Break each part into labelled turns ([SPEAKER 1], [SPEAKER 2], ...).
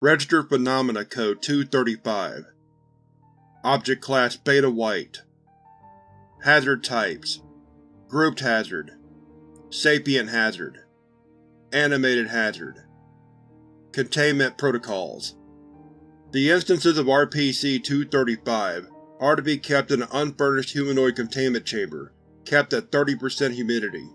[SPEAKER 1] Registered Phenomena Code 235 Object Class Beta White. Hazard Types. Grouped Hazard. Sapient Hazard. Animated Hazard. Containment Protocols. The instances of RPC-235 are to be kept in an unfurnished humanoid containment chamber, kept at 30% humidity.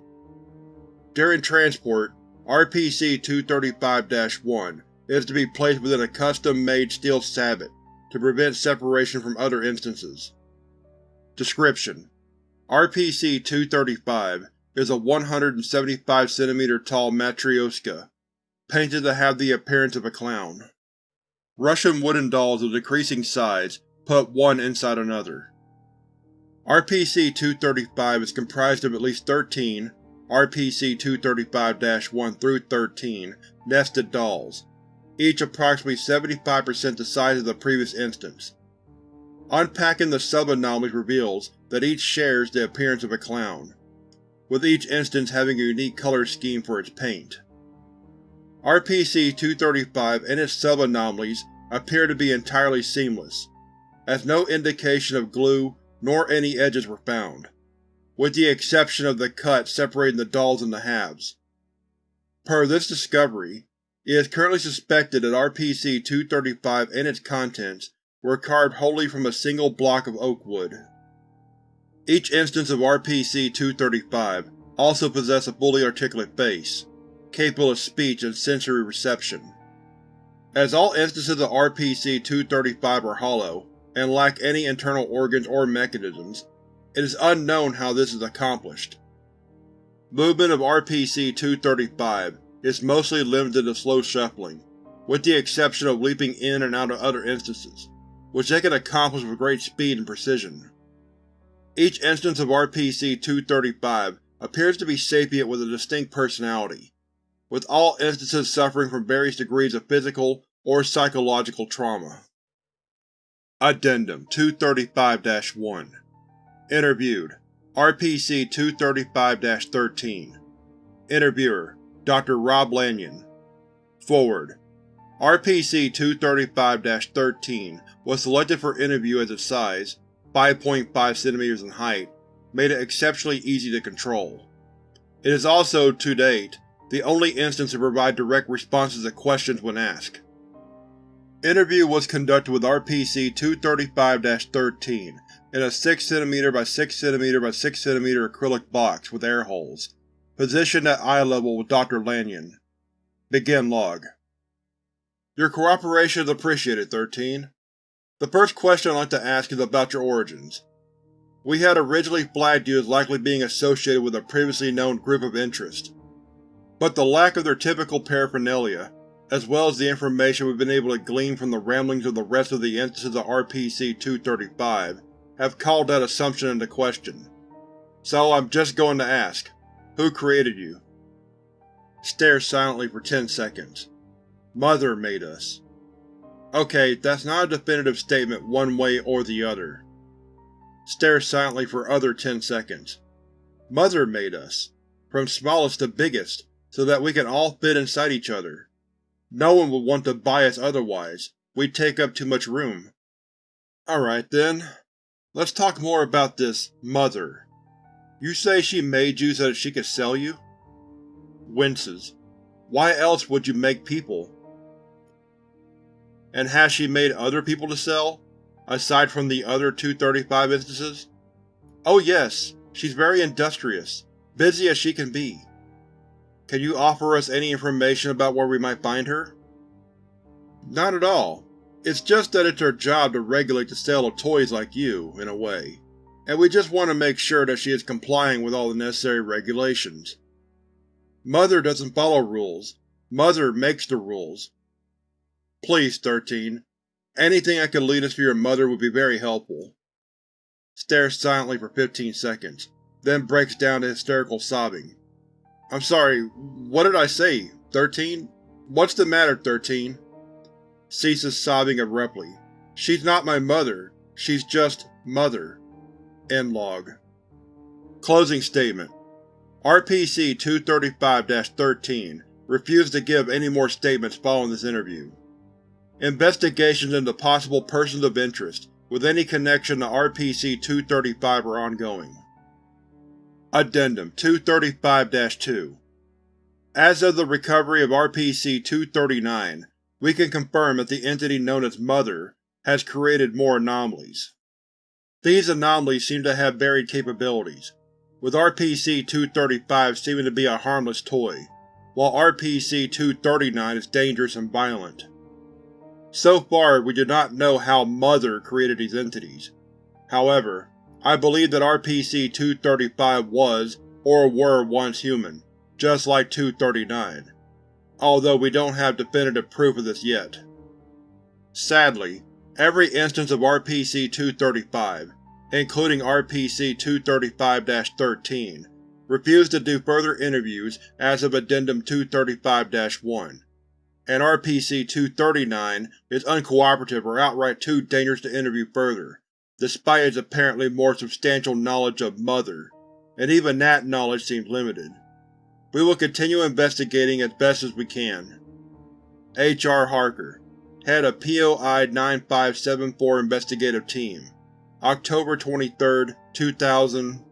[SPEAKER 1] During transport, RPC-235-1 is to be placed within a custom-made steel sabot to prevent separation from other instances. Description: RPC-235 is a 175 cm tall Matryoshka, painted to have the appearance of a clown. Russian wooden dolls of decreasing size put one inside another. RPC-235 is comprised of at least 13 RPC-235-1 through 13 nested dolls, each approximately 75% the size of the previous instance. Unpacking the sub-anomalies reveals that each shares the appearance of a clown, with each instance having a unique color scheme for its paint. RPC-235 and its sub-anomalies appear to be entirely seamless, as no indication of glue nor any edges were found, with the exception of the cut separating the dolls into halves. Per this discovery, it is currently suspected that RPC-235 and its contents were carved wholly from a single block of oak wood. Each instance of RPC-235 also possessed a fully articulate face, capable of speech and sensory reception. As all instances of RPC-235 are hollow, and lack any internal organs or mechanisms, it is unknown how this is accomplished. Movement of RPC-235 is mostly limited to slow shuffling, with the exception of leaping in and out of other instances, which they can accomplish with great speed and precision. Each instance of RPC-235 appears to be sapient with a distinct personality, with all instances suffering from various degrees of physical or psychological trauma. Addendum 235-1 Interviewed RPC-235-13 Interviewer Dr. Rob Lanyon Foreword RPC-235-13 was selected for interview as its size, 5.5 cm in height, made it exceptionally easy to control. It is also, to date, the only instance to provide direct responses to questions when asked. Interview was conducted with RPC-235-13 in a 6cm by 6cm by 6cm acrylic box with air holes, positioned at eye level with Dr. Lanyon. Begin log. Your cooperation is appreciated, 13. The first question I'd like to ask is about your origins. We had originally flagged you as likely being associated with a previously known group of interest, but the lack of their typical paraphernalia as well as the information we've been able to glean from the ramblings of the rest of the instances of RPC-235, have called that assumption into question. So I'm just going to ask, who created you? Stare silently for 10 seconds. Mother made us. Okay, that's not a definitive statement one way or the other. Stare silently for other 10 seconds. Mother made us. From smallest to biggest, so that we can all fit inside each other. No one would want to buy us otherwise, we'd take up too much room. Alright then, let's talk more about this Mother. You say she made you so that she could sell you? Winces. Why else would you make people? And has she made other people to sell, aside from the other 235 instances? Oh yes, she's very industrious, busy as she can be. Can you offer us any information about where we might find her? Not at all. It's just that it's her job to regulate the sale of toys like you, in a way, and we just want to make sure that she is complying with all the necessary regulations. Mother doesn't follow rules. Mother makes the rules. Please, 13. Anything that could lead us to your mother would be very helpful. Stares silently for 15 seconds, then breaks down to hysterical sobbing. I'm sorry, what did I say, 13? What's the matter, 13? Ceases sobbing abruptly. She's not my mother. She's just Mother. End log. Closing statement. RPC-235-13 refused to give any more statements following this interview. Investigations into possible persons of interest with any connection to RPC-235 are ongoing. Addendum 235-2 As of the recovery of RPC-239, we can confirm that the entity known as Mother has created more anomalies. These anomalies seem to have varied capabilities, with RPC-235 seeming to be a harmless toy, while RPC-239 is dangerous and violent. So far, we do not know how Mother created these entities. However, I believe that RPC-235 was, or were once human, just like 239, although we don't have definitive proof of this yet. Sadly, every instance of RPC-235, including RPC-235-13, refused to do further interviews as of Addendum 235-1, and RPC-239 is uncooperative or outright too dangerous to interview further, despite its apparently more substantial knowledge of Mother, and even that knowledge seems limited. We will continue investigating as best as we can. H. R. Harker, Head of POI-9574 Investigative Team. October 23, 2000